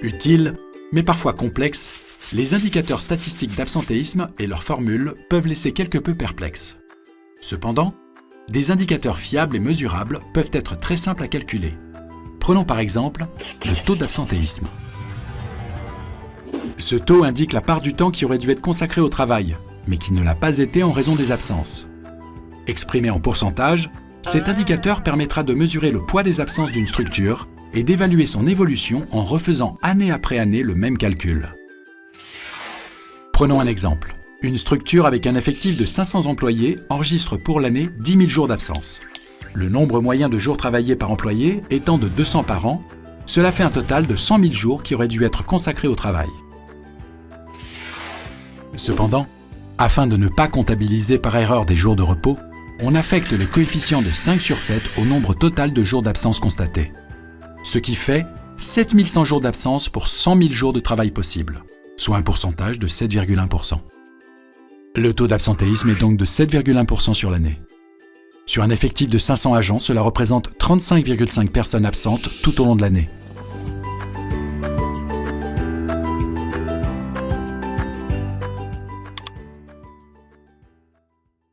Utiles, mais parfois complexes, les indicateurs statistiques d'absentéisme et leurs formules peuvent laisser quelque peu perplexes. Cependant, des indicateurs fiables et mesurables peuvent être très simples à calculer. Prenons par exemple le taux d'absentéisme. Ce taux indique la part du temps qui aurait dû être consacré au travail, mais qui ne l'a pas été en raison des absences. Exprimé en pourcentage, cet indicateur permettra de mesurer le poids des absences d'une structure et d'évaluer son évolution en refaisant année après année le même calcul. Prenons un exemple. Une structure avec un effectif de 500 employés enregistre pour l'année 10 000 jours d'absence. Le nombre moyen de jours travaillés par employé étant de 200 par an, cela fait un total de 100 000 jours qui auraient dû être consacrés au travail. Cependant, afin de ne pas comptabiliser par erreur des jours de repos, on affecte les coefficients de 5 sur 7 au nombre total de jours d'absence constatés. Ce qui fait 7100 jours d'absence pour 100 000 jours de travail possible, soit un pourcentage de 7,1%. Le taux d'absentéisme est donc de 7,1% sur l'année. Sur un effectif de 500 agents, cela représente 35,5 personnes absentes tout au long de l'année.